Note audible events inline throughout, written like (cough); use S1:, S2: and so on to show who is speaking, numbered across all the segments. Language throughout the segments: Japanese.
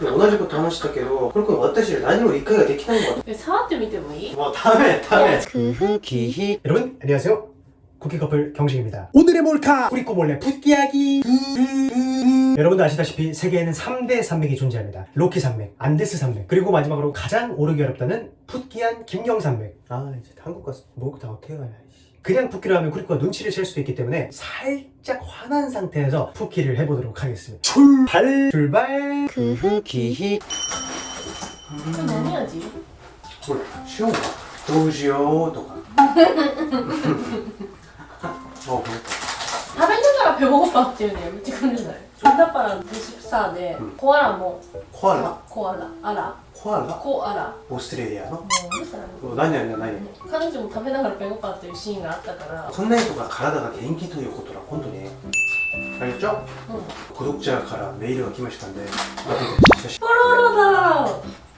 S1: 同じこと話したけどこれこれ私何も理解ができないのか
S2: え触ってみてもいい
S1: 뭐 다음에 다음에
S3: 기히 여러분 안녕하세요 쿠키 커플 경식입니다 오늘의 몰카 뿌리꼬 몰래 붓기야기 여러분도 아시다시피 세계에는 3대 산맥이 존재합니다 로키 산맥, 안데스 산맥 그리고 마지막으로 가장 오르기 어렵다는 풋기한 김경산맥
S1: 아 이제 한국 가서 목욕 다 어떻게 가냐 이씨.
S3: 그냥 푸키를 하면 쿠리코가 눈치를 챌 수도 있기 때문에 살짝 화난 상태에서 푸키를 해보도록 하겠습니다. 출발 출발. 그
S2: 후기 좀
S1: 나눠야지. 시험 도시오 도가 어,
S2: 그래. 다. 뱉는 사람 배고파 지금 지금 パラパラのテシプサーで、
S1: うん。
S2: コアラも。
S1: コアラ？
S2: コアラ。アラ。
S1: コアラ
S2: コアラ。
S1: オーストラリア
S2: の？ううるさい
S1: な何何
S2: 彼女も食べながらペコパっていうシーンがあったから。
S1: そんなにとか体が元気ということは本当にありちと
S2: う？ん。
S1: 孤独者からメールが来ましたんで私
S2: たちあ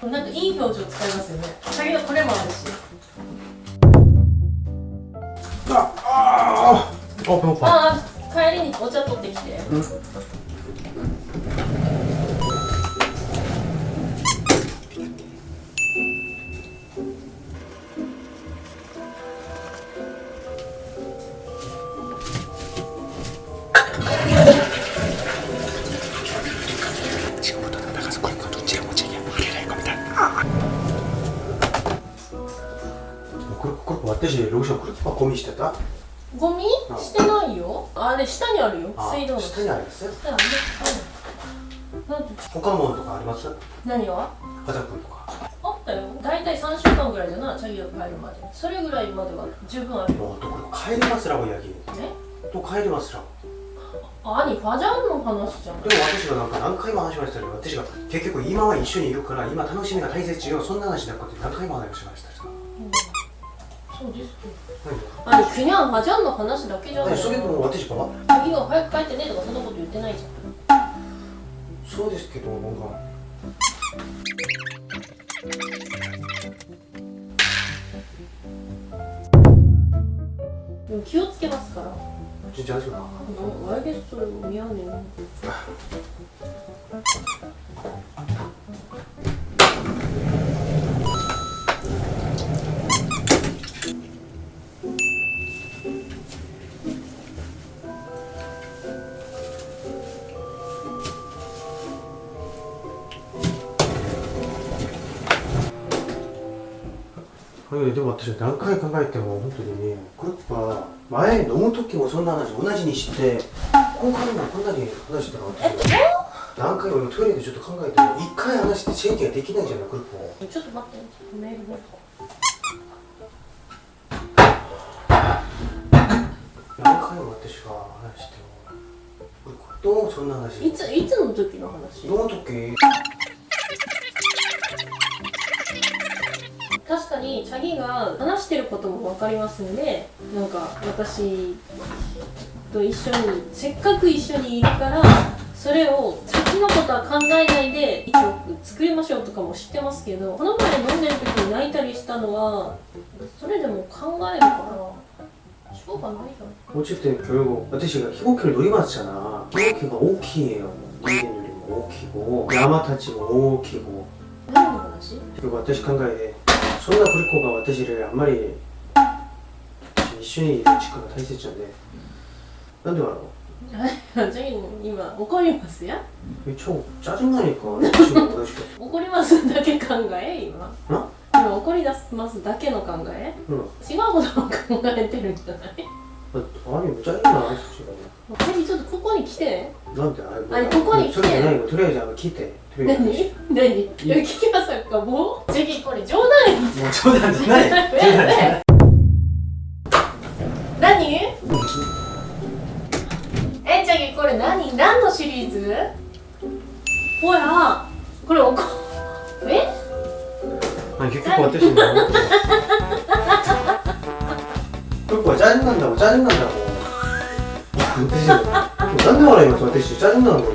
S2: らなんかいい表情使いますよね。だけこれもあるし。
S1: あああペ
S2: ああ帰りにお茶取ってきて。
S1: うん。私ログション来るとゴミしてた
S2: ゴミしてないよあれ下にあるよ水道の
S1: 下にあります
S2: 下る
S1: 他ものとかあります
S2: 何が
S1: 家族とか
S2: あったよ大体三週間ぐらいだなチャギが帰るまでそれぐらいまでは十分ある
S1: もうとこ帰りますら親父
S2: え
S1: と帰りますら
S2: 兄ファジャンの話じゃん
S1: でも私がなんか何回も話しましたよ私が結局今は一緒にいるから今楽しみが大切よそんな話なんかって何回も話しました
S2: そうですけど
S1: 何
S2: あれキュニャンファジャンの話だけじゃない
S1: 何それとも私が
S2: チャギが早く帰ってねとかそんなこと言ってないじゃん
S1: そうですけどなんか
S2: でも気をつけますから
S1: 진짜하지마
S2: 어, 알겠어요 미안해
S1: えでも私は何回考えても本当にねクッパ前飲む時もそんな話同じにしてもこんなに話してた何回もトイレでちょっと考えても1回話してチェンジができないじゃないクッパ
S2: ちょっと待ってちょっとメールも
S1: 何回も私は話してどう？そんな話。
S2: いついつの時の話？
S1: どの時？
S2: にチャギが話してることも分かりますんでなんか私と一緒にせっかく一緒にいるからそれを先のことは考えないで一応作りましょうとかも知ってますけどこの前飲んでる時に泣いたりしたのはそれでも考えるからしょうがないじゃん
S1: 어쨌든 결국私が飛行機に乗りますじゃな飛行機が大きいよ人間よりも大きく山たちも大きく
S2: 何の話
S1: 結局私考えで そんなクリコが私よりあんまり一緒にいる時間が大切なんでなんでだろう
S2: チャギ今怒りますや
S1: え超짜증나니까私が私が
S2: 怒りますだけ考え今
S1: な
S2: 今怒り出すますだけの考え
S1: うん
S2: 違うことを考えてるんじゃない
S1: あれ짜증나私
S2: チャギちょっと ここに来て。
S1: なんてあれ
S2: ここに来て。
S1: とりあえずあの来て
S2: 何？何？浮きまさか？もう？次これ冗談
S1: もう冗談じゃない。冗談じゃない。
S2: 何？えじゃぎこれ何？何のシリーズ？ほら。これおこえ？
S1: あ結局私に (laughs) 結構ジャンなんだもんジャンなんだもん。(laughs) なんで笑います私チャレンジなのこ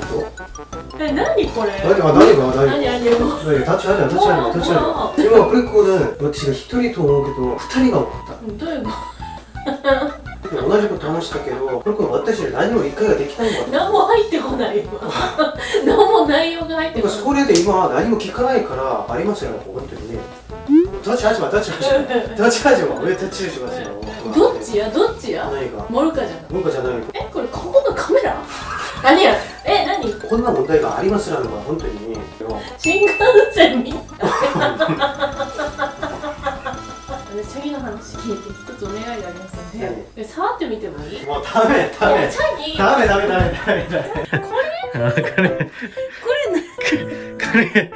S1: れ
S2: え、何これ？
S1: 何が何が何
S2: が？何あ
S1: げ立ち上げ立ち上立ち上げ今これこれ私が一人と思うけど二人が怒った。
S2: どういうこと？
S1: 同じこと話したけどこれこれ私何も一回ができないのか
S2: 何も入ってこないよ (laughs) 何も内容が入ってこない。
S1: それで今何も聞かないからありますよ。ね本当にね。立ち始ま立ち始ま立ち始ま俺立ち始ま
S2: どっちや？どっちや？
S1: 何が？
S2: モルカじゃない
S1: モルカじゃない
S2: えこれ何やえ何？
S1: こんな問題がありますらのが本当にね
S2: 新幹線みた？(laughs) いで次の話聞いて一つお願いがありますのでえ触ってみてもいい？い
S1: もうダメダメ。
S2: やチャギ。
S1: ダメダメダメダメ。ダメ
S2: これ？
S1: あこれ。
S2: これな。
S1: これ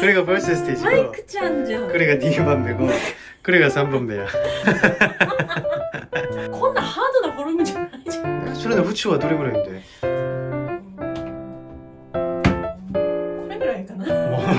S1: これがファーストステージ
S2: マイクちゃんじゃん。
S1: これが2番目これが3番目や。(laughs)
S2: こんなハードなフォルムじゃないじゃん。
S1: それの縁はどれぐらいで